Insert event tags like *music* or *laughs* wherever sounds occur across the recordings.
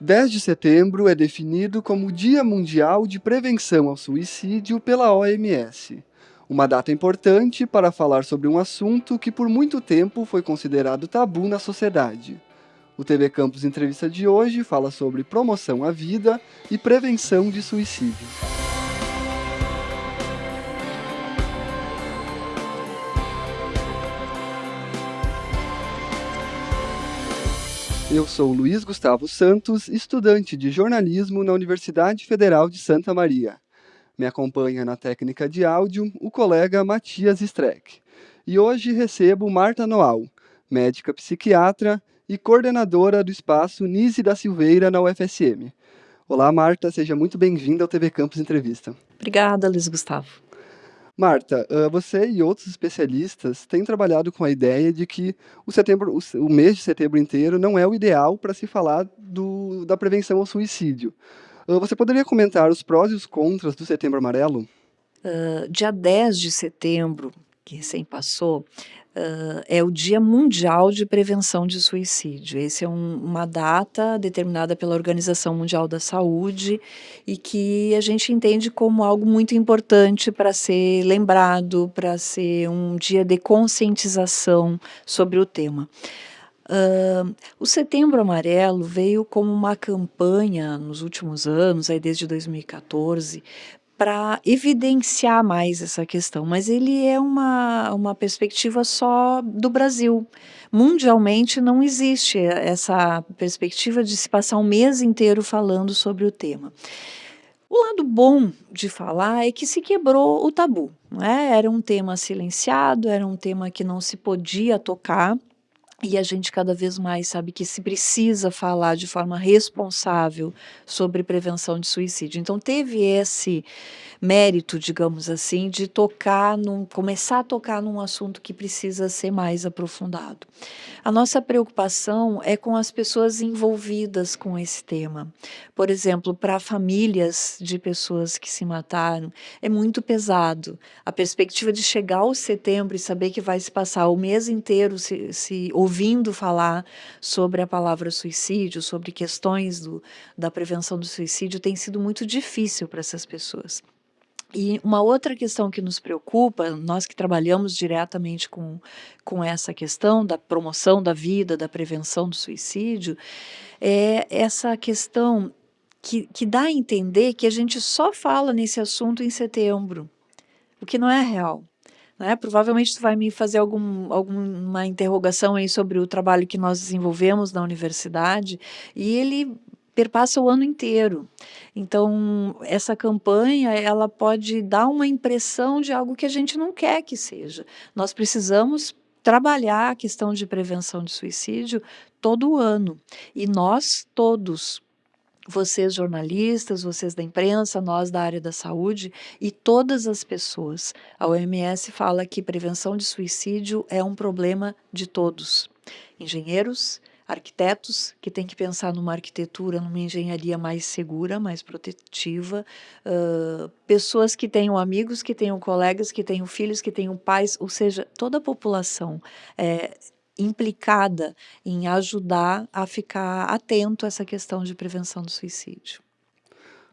10 de setembro é definido como Dia Mundial de Prevenção ao Suicídio pela OMS. Uma data importante para falar sobre um assunto que por muito tempo foi considerado tabu na sociedade. O TV Campus Entrevista de hoje fala sobre promoção à vida e prevenção de suicídio. Eu sou Luiz Gustavo Santos, estudante de jornalismo na Universidade Federal de Santa Maria. Me acompanha na técnica de áudio o colega Matias Streck. E hoje recebo Marta Noal, médica psiquiatra e coordenadora do espaço Nise da Silveira na UFSM. Olá, Marta, seja muito bem-vinda ao TV Campus Entrevista. Obrigada, Luiz Gustavo. Marta, você e outros especialistas têm trabalhado com a ideia de que o, setembro, o mês de setembro inteiro não é o ideal para se falar do, da prevenção ao suicídio. Você poderia comentar os prós e os contras do Setembro Amarelo? Uh, dia 10 de setembro, que recém passou, uh, é o Dia Mundial de Prevenção de Suicídio. Essa é um, uma data determinada pela Organização Mundial da Saúde e que a gente entende como algo muito importante para ser lembrado, para ser um dia de conscientização sobre o tema. Uh, o Setembro Amarelo veio como uma campanha nos últimos anos, aí desde 2014, para evidenciar mais essa questão, mas ele é uma, uma perspectiva só do Brasil. Mundialmente não existe essa perspectiva de se passar um mês inteiro falando sobre o tema. O lado bom de falar é que se quebrou o tabu. é? Era um tema silenciado, era um tema que não se podia tocar, e a gente cada vez mais sabe que se precisa falar de forma responsável sobre prevenção de suicídio. Então teve esse mérito, digamos assim, de tocar num, começar a tocar num assunto que precisa ser mais aprofundado. A nossa preocupação é com as pessoas envolvidas com esse tema. Por exemplo, para famílias de pessoas que se mataram, é muito pesado. A perspectiva de chegar ao setembro e saber que vai se passar o mês inteiro se, se ouvindo falar sobre a palavra suicídio, sobre questões do, da prevenção do suicídio, tem sido muito difícil para essas pessoas. E uma outra questão que nos preocupa, nós que trabalhamos diretamente com, com essa questão da promoção da vida, da prevenção do suicídio, é essa questão que, que dá a entender que a gente só fala nesse assunto em setembro, o que não é real. Né? Provavelmente tu vai me fazer algum, alguma interrogação aí sobre o trabalho que nós desenvolvemos na universidade e ele perpassa o ano inteiro. Então, essa campanha, ela pode dar uma impressão de algo que a gente não quer que seja. Nós precisamos trabalhar a questão de prevenção de suicídio todo ano. E nós todos, vocês jornalistas, vocês da imprensa, nós da área da saúde e todas as pessoas. A OMS fala que prevenção de suicídio é um problema de todos. Engenheiros, arquitetos que têm que pensar numa arquitetura, numa engenharia mais segura, mais protetiva, uh, pessoas que tenham amigos, que tenham colegas, que tenham filhos, que tenham pais, ou seja, toda a população é, implicada em ajudar a ficar atento a essa questão de prevenção do suicídio.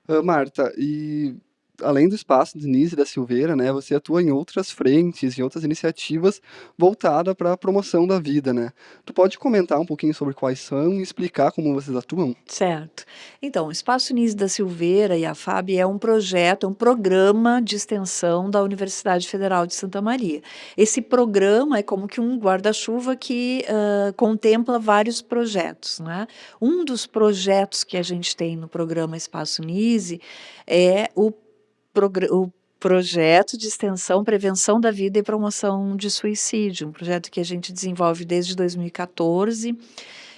Uh, Marta, e além do espaço Denise da Silveira, né, você atua em outras frentes, em outras iniciativas voltadas para a promoção da vida, né? Tu pode comentar um pouquinho sobre quais são e explicar como vocês atuam? Certo. Então, o Espaço Denise da Silveira e a FAB é um projeto, é um programa de extensão da Universidade Federal de Santa Maria. Esse programa é como que um guarda-chuva que uh, contempla vários projetos, né? Um dos projetos que a gente tem no programa Espaço Nise é o o projeto de extensão, prevenção da vida e promoção de suicídio, um projeto que a gente desenvolve desde 2014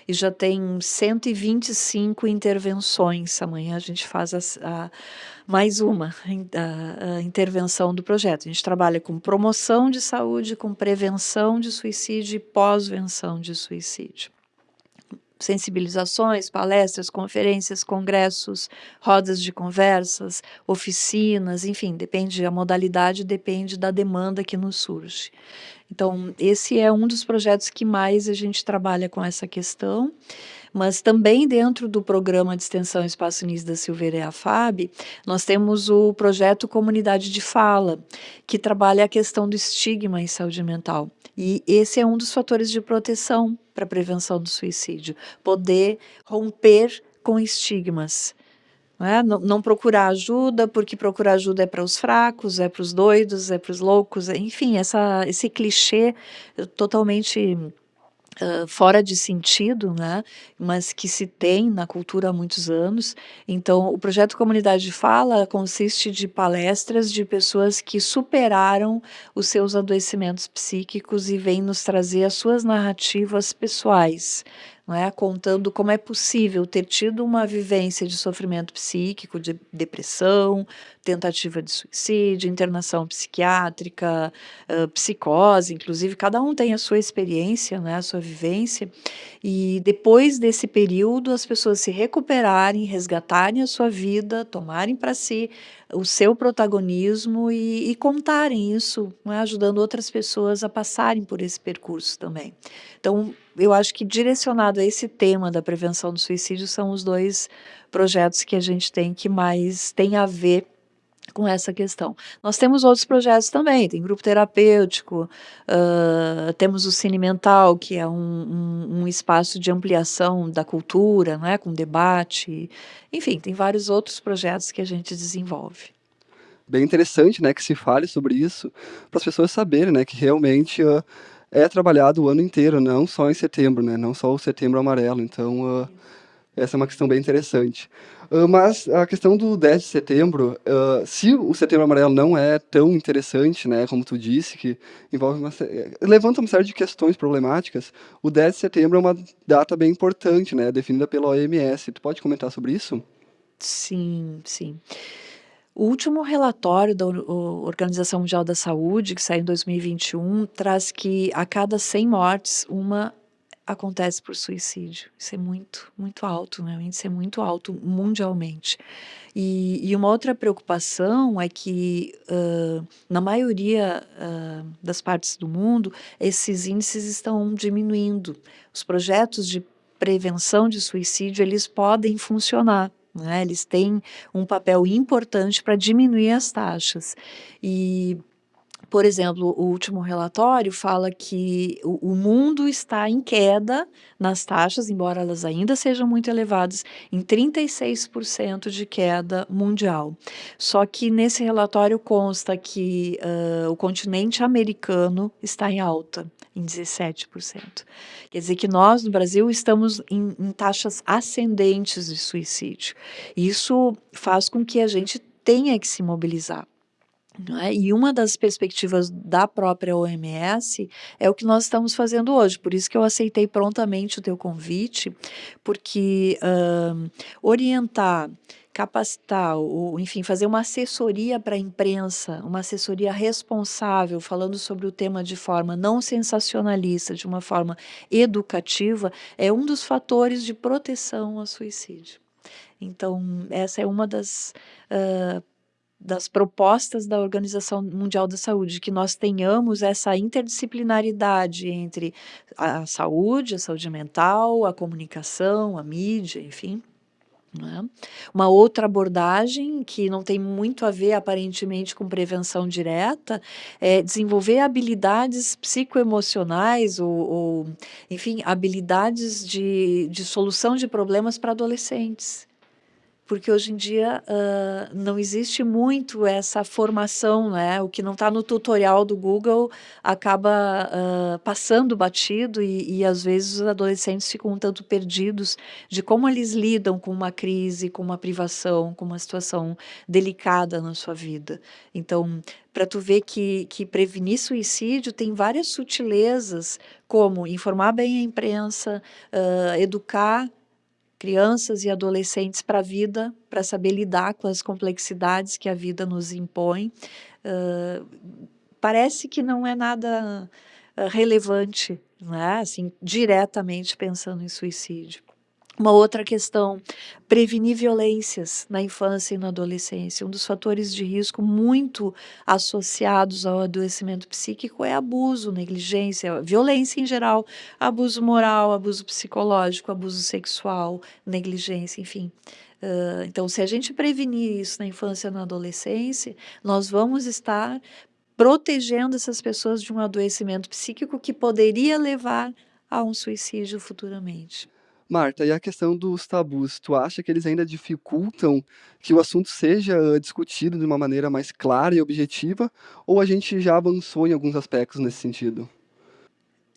e já tem 125 intervenções. Amanhã a gente faz a, a, mais uma a, intervenção do projeto. A gente trabalha com promoção de saúde, com prevenção de suicídio e pós-venção de suicídio sensibilizações, palestras, conferências, congressos, rodas de conversas, oficinas, enfim, depende, a modalidade depende da demanda que nos surge. Então, esse é um dos projetos que mais a gente trabalha com essa questão, Mas também dentro do programa de extensão Espaço Nis da Silveira e a FAB, nós temos o projeto Comunidade de Fala, que trabalha a questão do estigma em saúde mental. E esse é um dos fatores de proteção para a prevenção do suicídio, poder romper com estigmas. Não, é? não, não, procurar ajuda, porque procurar ajuda é para os fracos, é para os doidos, é para os loucos, enfim, essa, esse clichê totalmente Uh, fora de sentido, né, mas que se tem na cultura há muitos anos. Então, o projeto Comunidade de Fala consiste de palestras de pessoas que superaram os seus adoecimentos psíquicos e vêm nos trazer as suas narrativas pessoais, é? contando como é possível ter tido uma vivência de sofrimento psíquico, de depressão, tentativa de suicídio, internação psiquiátrica, uh, psicose, inclusive, cada um tem a sua experiência, né, a sua vivência, e depois desse período as pessoas se recuperarem, resgatarem a sua vida, tomarem para si o seu protagonismo e, e contarem isso, né, ajudando outras pessoas a passarem por esse percurso também. Então, eu acho que direcionado a esse tema da prevenção do suicídio são os dois projetos que a gente tem que mais tem a ver com essa questão. Nós temos outros projetos também, tem grupo terapêutico, uh, temos o Cine Mental, que é um, um, um, espaço de ampliação da cultura, né, com debate, enfim, tem vários outros projetos que a gente desenvolve. Bem interessante, né, que se fale sobre isso, para as pessoas saberem, né, que realmente... Uh, é trabalhado o ano inteiro, não só em setembro, né? Não só o setembro amarelo. Então, uh, essa é uma questão bem interessante. Uh, mas a questão do 10 de setembro, uh, se o setembro amarelo não é tão interessante, né, como tu disse, que envolve uma, levanta uma série de questões problemáticas, o 10 de setembro é uma data bem importante, né, definida pela OMS. Tu pode comentar sobre isso? Sim, sim. O último relatório da Organização Mundial da Saúde, que saiu em 2021, traz que a cada 100 mortes, uma acontece por suicídio. Isso é muito, muito alto, né? O índice é muito alto mundialmente. E, e uma outra preocupação é que, uh, na maioria uh, das partes do mundo, esses índices estão diminuindo. Os projetos de prevenção de suicídio, eles podem funcionar, né? Eles têm um papel importante para diminuir as taxas. E por exemplo, o último relatório fala que o, mundo está em queda nas taxas, embora elas ainda sejam muito elevadas, em 36% de queda mundial. Só que nesse relatório consta que uh, o continente americano está em alta, em 17%. Quer dizer que nós, no Brasil, estamos em, em taxas ascendentes de suicídio. Isso faz com que a gente tenha que se mobilizar. É? E uma das perspectivas da própria OMS é o que nós estamos fazendo hoje, por isso que eu aceitei prontamente o teu convite, porque uh, orientar, capacitar, ou enfim, fazer uma assessoria para a imprensa, uma assessoria responsável, falando sobre o tema de forma não sensacionalista, de uma forma educativa, é um dos fatores de proteção ao suicídio. Então, essa é uma das uh, das propostas da Organização Mundial da Saúde, que nós tenhamos essa interdisciplinaridade entre a saúde, a saúde mental, a comunicação, a mídia, enfim. Né? Uma outra abordagem que não tem muito a ver aparentemente com prevenção direta é desenvolver habilidades psicoemocionais ou, ou enfim, habilidades de, de solução de problemas para adolescentes porque hoje em dia uh, não existe muito essa formação, né? O que não está no tutorial do Google acaba uh, passando batido e, e, às vezes os adolescentes ficam um tanto perdidos de como eles lidam com uma crise, com uma privação, com uma situação delicada na sua vida. Então, para tu ver que, que prevenir suicídio tem várias sutilezas, como informar bem a imprensa, uh, educar crianças e adolescentes para a vida, para saber lidar com as complexidades que a vida nos impõe. Uh, parece que não é nada relevante, né? assim, diretamente pensando em suicídio. Uma outra questão, prevenir violências na infância e na adolescência. Um dos fatores de risco muito associados ao adoecimento psíquico é abuso, negligência, violência em geral, abuso moral, abuso psicológico, abuso sexual, negligência, enfim. Uh, então, se a gente prevenir isso na infância e na adolescência, nós vamos estar protegendo essas pessoas de um adoecimento psíquico que poderia levar a um suicídio futuramente. Marta, e a questão dos tabus, tu acha que eles ainda dificultam que o assunto seja uh, discutido de uma maneira mais clara e objetiva, ou a gente já avançou em alguns aspectos nesse sentido?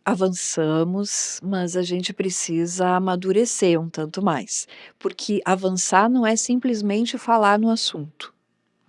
Avançamos, mas a gente precisa amadurecer um tanto mais, porque avançar não é simplesmente falar no assunto.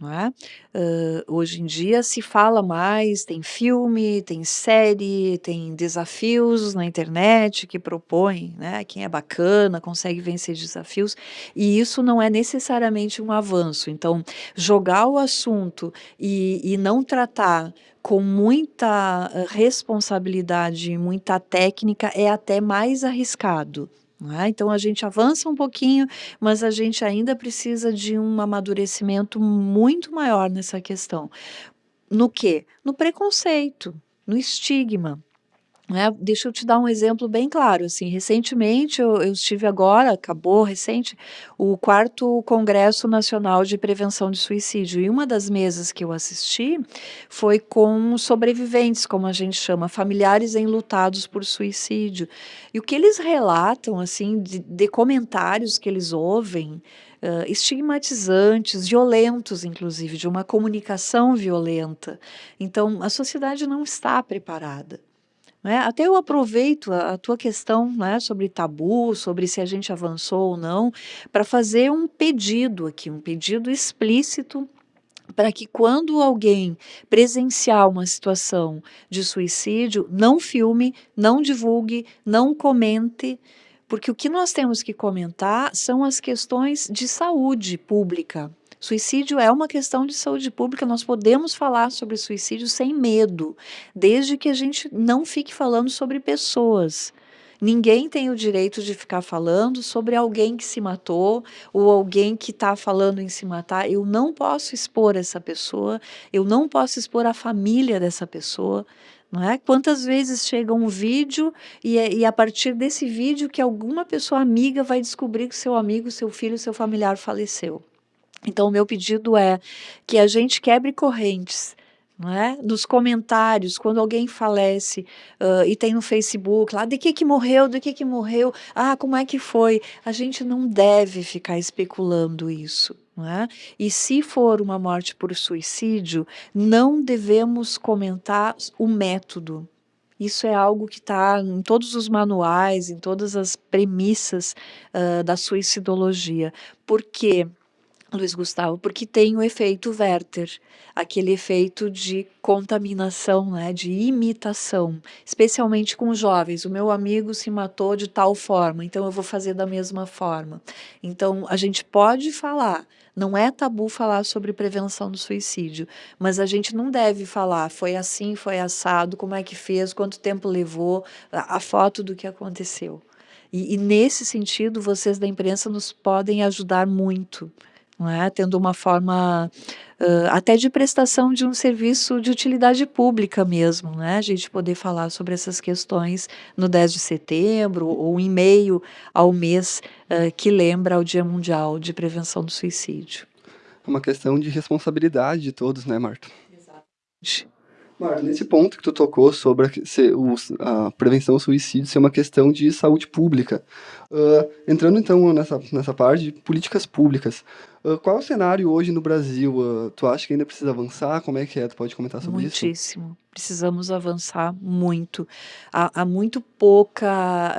É? Uh, hoje em dia se fala mais, tem filme, tem série, tem desafios na internet que propõem, né? Quem é bacana consegue vencer desafios, e isso não é necessariamente um avanço. Então, jogar o assunto e, e não tratar com muita responsabilidade, muita técnica, é até mais arriscado. É? Então a gente avança um pouquinho, mas a gente ainda precisa de um amadurecimento muito maior nessa questão. No que? No preconceito, no estigma. Né? Deixa eu te dar um exemplo bem claro, assim, recentemente eu, eu, estive agora, acabou recente, o quarto Congresso Nacional de Prevenção de Suicídio, e uma das mesas que eu assisti foi com sobreviventes, como a gente chama, familiares enlutados por suicídio, e o que eles relatam, assim, de, de comentários que eles ouvem, Uh, estigmatizantes, violentos, inclusive, de uma comunicação violenta. Então, a sociedade não está preparada. Né? Até eu aproveito a, a tua questão né, sobre tabu, sobre se a gente avançou ou não, para fazer um pedido aqui, um pedido explícito para que quando alguém presenciar uma situação de suicídio, não filme, não divulgue, não comente, porque o que nós temos que comentar são as questões de saúde pública, Suicídio é uma questão de saúde pública, nós podemos falar sobre suicídio sem medo, desde que a gente não fique falando sobre pessoas. Ninguém tem o direito de ficar falando sobre alguém que se matou ou alguém que está falando em se matar. Eu não posso expor essa pessoa, eu não posso expor a família dessa pessoa. Não é? Quantas vezes chega um vídeo e, é, e a partir desse vídeo que alguma pessoa amiga vai descobrir que seu amigo, seu filho, seu familiar faleceu. Então, o meu pedido é que a gente quebre correntes, é? Nos comentários, quando alguém falece uh, e tem no Facebook lá, de que que morreu, de que que morreu, ah, como é que foi? A gente não deve ficar especulando isso. É? E se for uma morte por suicídio, não devemos comentar o método. Isso é algo que está em todos os manuais, em todas as premissas uh, da suicidologia. Por quê? Luiz Gustavo, porque tem o efeito Werther, aquele efeito de contaminação, né, de imitação, especialmente com jovens. O meu amigo se matou de tal forma, então eu vou fazer da mesma forma. Então a gente pode falar, não é tabu falar sobre prevenção do suicídio, mas a gente não deve falar, foi assim, foi assado, como é que fez, quanto tempo levou, a, foto do que aconteceu. E, e nesse sentido, vocês da imprensa nos podem ajudar muito é? tendo uma forma uh, até de prestação de um serviço de utilidade pública mesmo, né? a gente poder falar sobre essas questões no 10 de setembro ou em meio ao mês uh, que lembra o Dia Mundial de Prevenção do Suicídio. É uma questão de responsabilidade de todos, né, Marta? Exatamente. Marta, nesse ponto que tu tocou sobre a, a prevenção ao suicídio ser uma questão de saúde pública, uh, entrando então nessa, nessa parte de políticas públicas, uh, qual é o cenário hoje no Brasil? Uh, tu acha que ainda precisa avançar? Como é que é? Tu pode comentar sobre Muitíssimo. isso? Muitíssimo precisamos avançar muito. Há, há muito pouca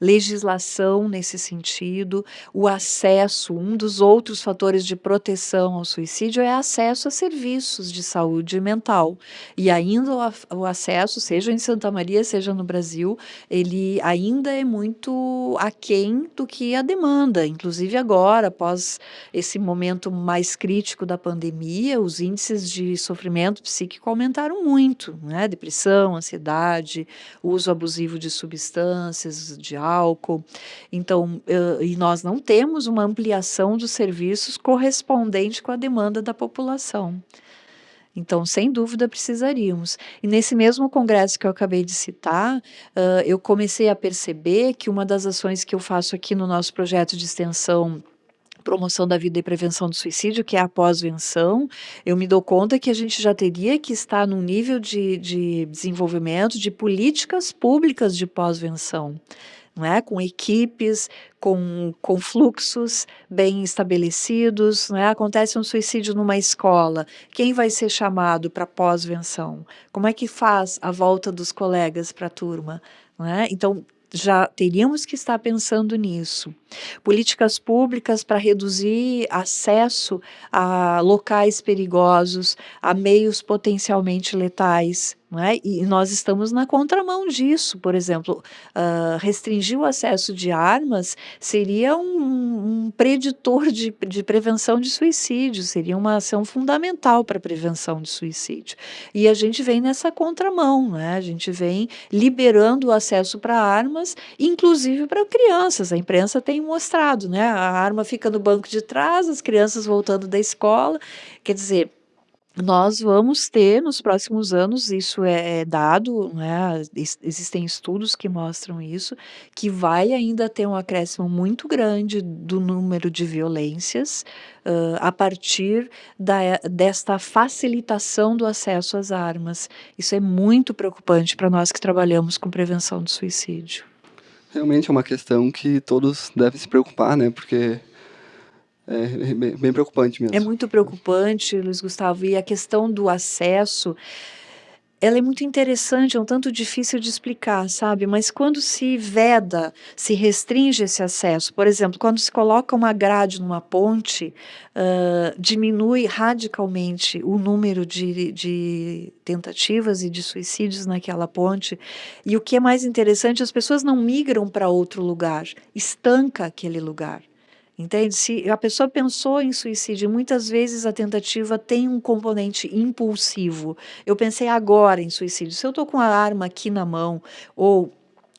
legislação nesse sentido. O acesso, um dos outros fatores de proteção ao suicídio é acesso a serviços de saúde mental. E ainda o, o acesso, seja em Santa Maria, seja no Brasil, ele ainda é muito aquém do que a demanda. Inclusive agora, após esse momento mais crítico da pandemia, os índices de sofrimento psíquico aumentaram muito, né? Depressão, ansiedade, uso abusivo de substâncias, de álcool. Então, e nós não temos uma ampliação dos serviços correspondente com a demanda da população. Então, sem dúvida, precisaríamos. E nesse mesmo congresso que eu acabei de citar, uh, eu comecei a perceber que uma das ações que eu faço aqui no nosso projeto de extensão promoção da vida e prevenção do suicídio, que é a pós-venção, eu me dou conta que a gente já teria que estar num nível de, de desenvolvimento de políticas públicas de pós-venção é? com equipes, com, com fluxos bem estabelecidos. É? Acontece um suicídio numa escola, quem vai ser chamado para pós-venção? Como é que faz a volta dos colegas para a turma? É? Então, já teríamos que estar pensando nisso. Políticas públicas para reduzir acesso a locais perigosos, a meios potencialmente letais, é? E nós estamos na contramão disso, por exemplo, uh, restringir o acesso de armas seria um, um preditor de, de, prevenção de suicídio, seria uma ação fundamental para a prevenção de suicídio. E a gente vem nessa contramão, né? a gente vem liberando o acesso para armas, inclusive para crianças. A imprensa tem mostrado, né? a arma fica no banco de trás, as crianças voltando da escola, quer dizer nós vamos ter nos próximos anos, isso é, é dado, né, existem estudos que mostram isso, que vai ainda ter um acréscimo muito grande do número de violências uh, a partir da, desta facilitação do acesso às armas. Isso é muito preocupante para nós que trabalhamos com prevenção do suicídio. Realmente é uma questão que todos devem se preocupar, né, porque é bem, bem preocupante mesmo. É muito preocupante, Luiz Gustavo, e a questão do acesso ela é muito interessante, é um tanto difícil de explicar, sabe? Mas quando se veda, se restringe esse acesso, por exemplo, quando se coloca uma grade numa ponte, uh, diminui radicalmente o número de, de tentativas e de suicídios naquela ponte. E o que é mais interessante, as pessoas não migram para outro lugar, estanca aquele lugar. Entende? Se a pessoa pensou em suicídio, muitas vezes a tentativa tem um componente impulsivo. Eu pensei agora em suicídio. Se eu estou com a arma aqui na mão, ou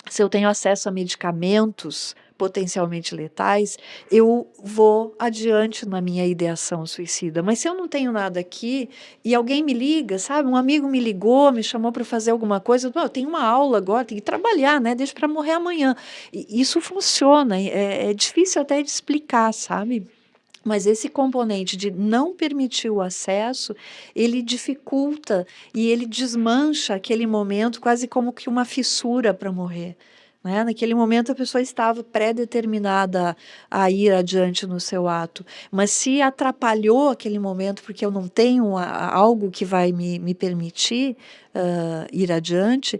se eu tenho acesso a medicamentos potencialmente letais, eu vou adiante na minha ideação suicida. Mas se eu não tenho nada aqui e alguém me liga, sabe? Um amigo me ligou, me chamou para fazer alguma coisa, eu tenho uma aula agora, tenho que trabalhar, né? Deixa para morrer amanhã. E isso funciona, é, é difícil até de explicar, sabe? Mas esse componente de não permitir o acesso, ele dificulta e ele desmancha aquele momento quase como que uma fissura para morrer. Né? Naquele momento a pessoa estava pré-determinada a ir adiante no seu ato, mas se atrapalhou aquele momento porque eu não tenho a, algo que vai me, me permitir uh, ir adiante,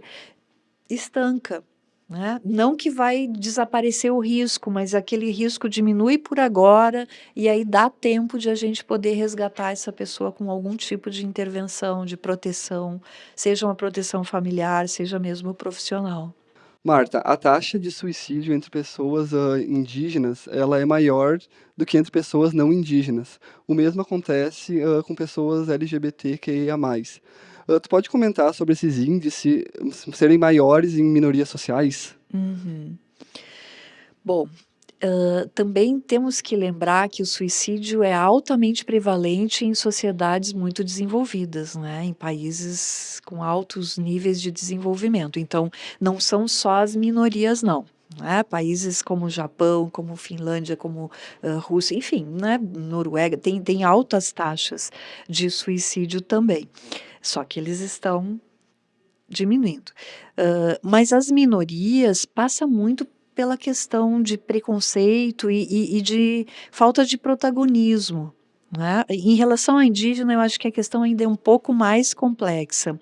estanca. Né? Não que vai desaparecer o risco, mas aquele risco diminui por agora e aí dá tempo de a gente poder resgatar essa pessoa com algum tipo de intervenção, de proteção, seja uma proteção familiar, seja mesmo profissional. Marta, a taxa de suicídio entre pessoas uh, indígenas ela é maior do que entre pessoas não indígenas. O mesmo acontece uh, com pessoas LGBTQIA+. Uh, tu pode comentar sobre esses índices serem maiores em minorias sociais? Uhum. Bom, Uh, também temos que lembrar que o suicídio é altamente prevalente em sociedades muito desenvolvidas, né? em países com altos níveis de desenvolvimento. Então, não são só as minorias, não. Né? Países como Japão, como Finlândia, como uh, Rússia, enfim, né? Noruega, tem, tem altas taxas de suicídio também. Só que eles estão diminuindo. Uh, mas as minorias passam muito pela questão de preconceito e, e, e de falta de protagonismo. Né? Em relação à indígena, eu acho que a questão ainda é um pouco mais complexa,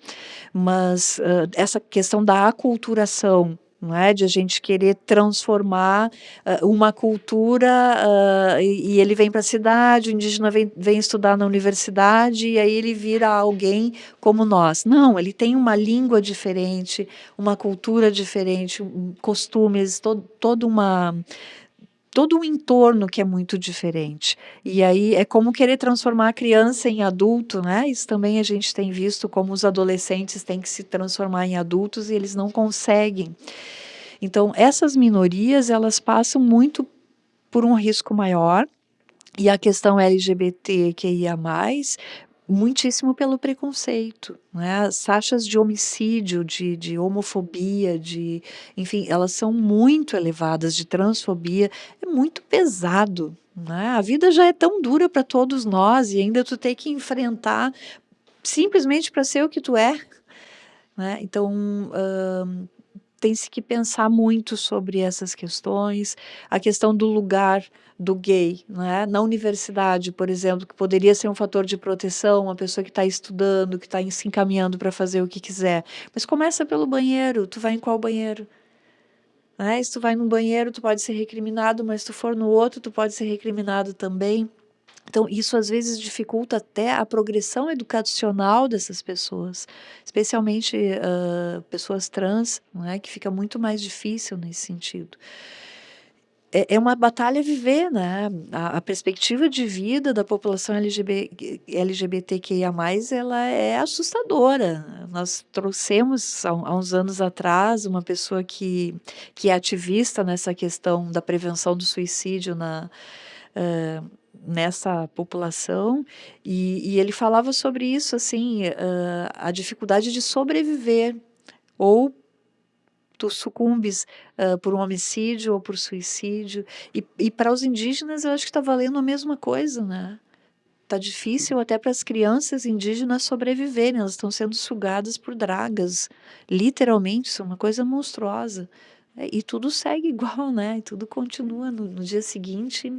mas uh, essa questão da aculturação não é? De a gente querer transformar uh, uma cultura uh, e, e, ele vem para a cidade, o indígena vem, vem estudar na universidade e aí ele vira alguém como nós. Não, ele tem uma língua diferente, uma cultura diferente, costumes, todo, toda uma todo um entorno que é muito diferente. E aí é como querer transformar a criança em adulto, né? Isso também a gente tem visto como os adolescentes têm que se transformar em adultos e eles não conseguem. Então, essas minorias, elas passam muito por um risco maior, e a questão LGBTQIA+, muitíssimo pelo preconceito, né? As taxas de homicídio, de, de homofobia, de, enfim, elas são muito elevadas, de transfobia, é muito pesado, né? A vida já é tão dura para todos nós e ainda tu tem que enfrentar simplesmente para ser o que tu é, né? Então, tem-se que pensar muito sobre essas questões, a questão do lugar do gay, né? na universidade, por exemplo, que poderia ser um fator de proteção, uma pessoa que está estudando, que está se encaminhando para fazer o que quiser, mas começa pelo banheiro, tu vai em qual banheiro? Né? Se tu vai num banheiro, tu pode ser recriminado, mas se tu for no outro, tu pode ser recriminado também. Então, isso às vezes dificulta até a progressão educacional dessas pessoas, especialmente uh, pessoas trans, é, que fica muito mais difícil nesse sentido. É, é uma batalha viver, né? A, a, perspectiva de vida da população LGBT, LGBTQIA+, ela é assustadora. Nós trouxemos, há, há uns anos atrás, uma pessoa que, que é ativista nessa questão da prevenção do suicídio na... Uh, nessa população e, e, ele falava sobre isso assim uh, a dificuldade de sobreviver ou tu sucumbes uh, por um homicídio ou por suicídio. E, e para os indígenas eu acho que está valendo a mesma coisa né? Tá difícil até para as crianças indígenas sobreviverem elas estão sendo sugadas por dragas literalmente isso é uma coisa monstruosa. E tudo segue *laughs* igual né? E tudo continua no, no dia seguinte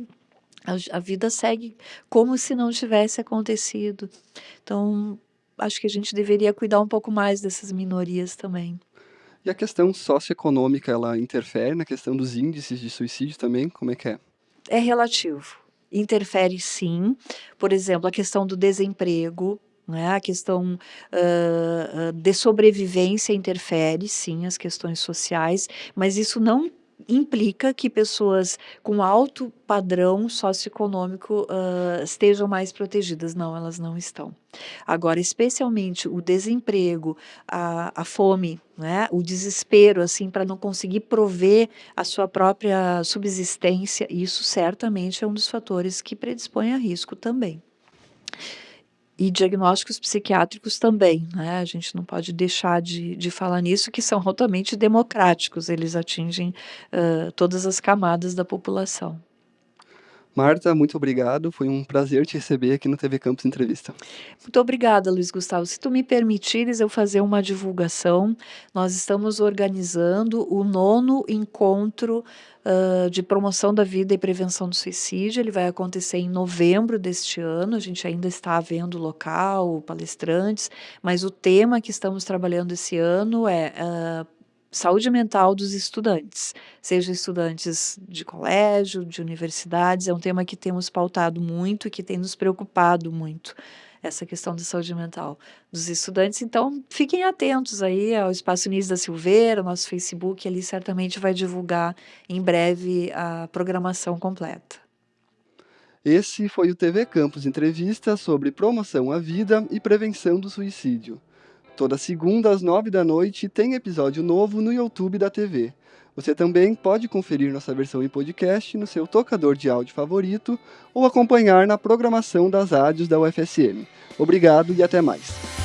a, a vida segue como se não tivesse acontecido. Então, acho que a gente deveria cuidar um pouco mais dessas minorias também. E a questão socioeconômica, ela interfere na questão dos índices de suicídio também? Como é que é? É relativo. Interfere sim. Por exemplo, a questão do desemprego, né? a questão uh, de sobrevivência interfere sim as questões sociais, mas isso não implica que pessoas com alto padrão socioeconômico uh, estejam mais protegidas. Não, elas não estão. Agora, especialmente o desemprego, a, a fome, né, o desespero, assim, para não conseguir prover a sua própria subsistência, isso certamente é um dos fatores que predispõe a risco também e diagnósticos psiquiátricos também, né? A gente não pode deixar de, de falar nisso, que são altamente democráticos, eles atingem uh, todas as camadas da população. Marta, muito obrigado. Foi um prazer te receber aqui no TV Campus Entrevista. Muito obrigada, Luiz Gustavo. Se tu me permitires eu fazer uma divulgação, nós estamos organizando o nono encontro uh, de promoção da vida e prevenção do suicídio. Ele vai acontecer em novembro deste ano. A gente ainda está vendo local, palestrantes, mas o tema que estamos trabalhando esse ano é uh, saúde mental dos estudantes, sejam estudantes de colégio, de universidades, é um tema que temos pautado muito e que tem nos preocupado muito, essa questão da saúde mental dos estudantes. Então, fiquem atentos aí ao Espaço Nis da Silveira, nosso Facebook, ali certamente vai divulgar em breve a programação completa. Esse foi o TV Campus Entrevista sobre promoção à vida e prevenção do suicídio. Toda segunda às nove da noite tem episódio novo no YouTube da TV. Você também pode conferir nossa versão em podcast no seu tocador de áudio favorito ou acompanhar na programação das rádios da UFSM. Obrigado e até mais.